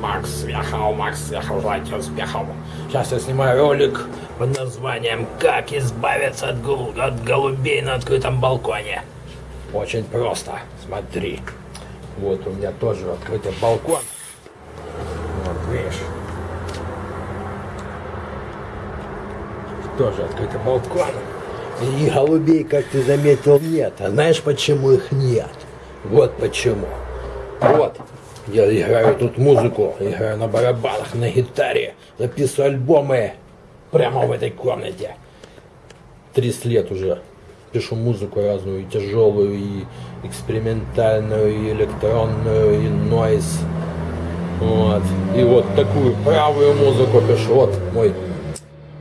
Макс съехал, Макс съехал, желайте успехов. Сейчас я снимаю ролик под названием «Как избавиться от, гол- от голубей на открытом балконе». Очень просто, смотри. Вот у меня тоже открытый балкон. Вот, видишь. Тоже открытый балкон. И голубей, как ты заметил, нет. А знаешь, почему их нет? Вот почему. Вот. Я играю тут музыку, играю на барабанах, на гитаре, записываю альбомы прямо в этой комнате. 30 лет уже пишу музыку разную, и тяжелую, и экспериментальную, и электронную, и нойз. Вот. И вот такую правую музыку пишу. Вот мой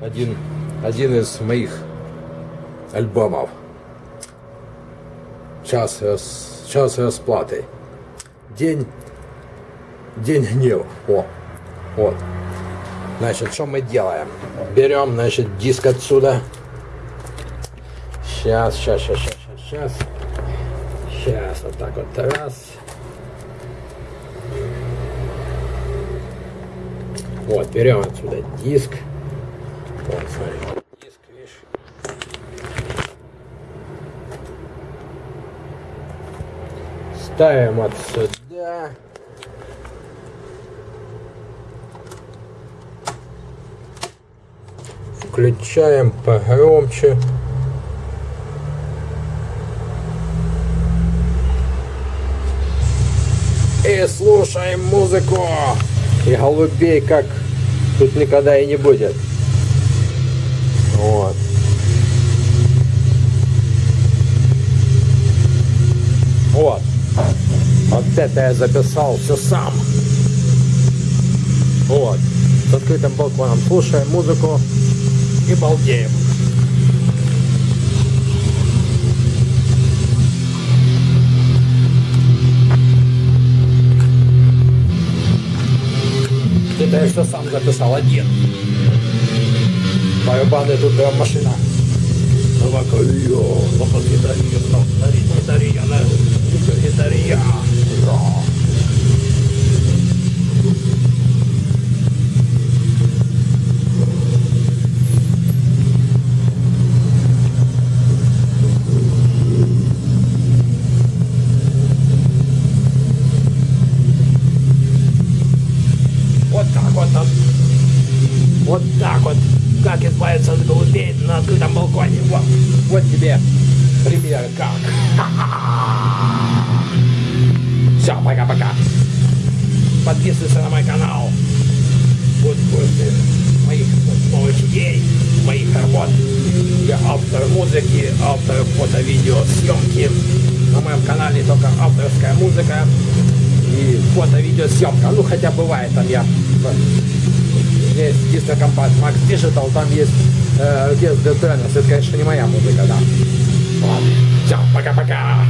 один, один из моих альбомов. Час, рас, час расплаты. День, день гнева. О, вот. Значит, что мы делаем? Берем, значит, диск отсюда. Сейчас, сейчас, сейчас, сейчас, сейчас. Сейчас, вот так вот раз. Вот, берем отсюда диск. Вот, смотри. Диск, видишь? Ставим отсюда. Включаем погромче. И слушаем музыку. И голубей как тут никогда и не будет. Вот. Вот. Вот это я записал все сам. Вот. С открытым балконом слушаем музыку и балдеем. Это я все сам записал один. Барабаны тут прям машина. Локальо, локалитария, локалитария, локалитария. Вот так вот. вот. Вот так вот. Как избавиться от голубей на открытом балконе. Вот, вот тебе пример как. Все, пока-пока. Подписывайся на мой канал. Будь в курсе моих новых идей, моих работ. Я автор музыки, автор фото-видео съемки. На моем канале только авторская музыка и фото-видеосъемка. Ну, хотя бывает там я есть диско-компакт Max Digital, там есть э, the Trainers. Это, конечно, не моя музыка, да. Ладно, все, пока-пока.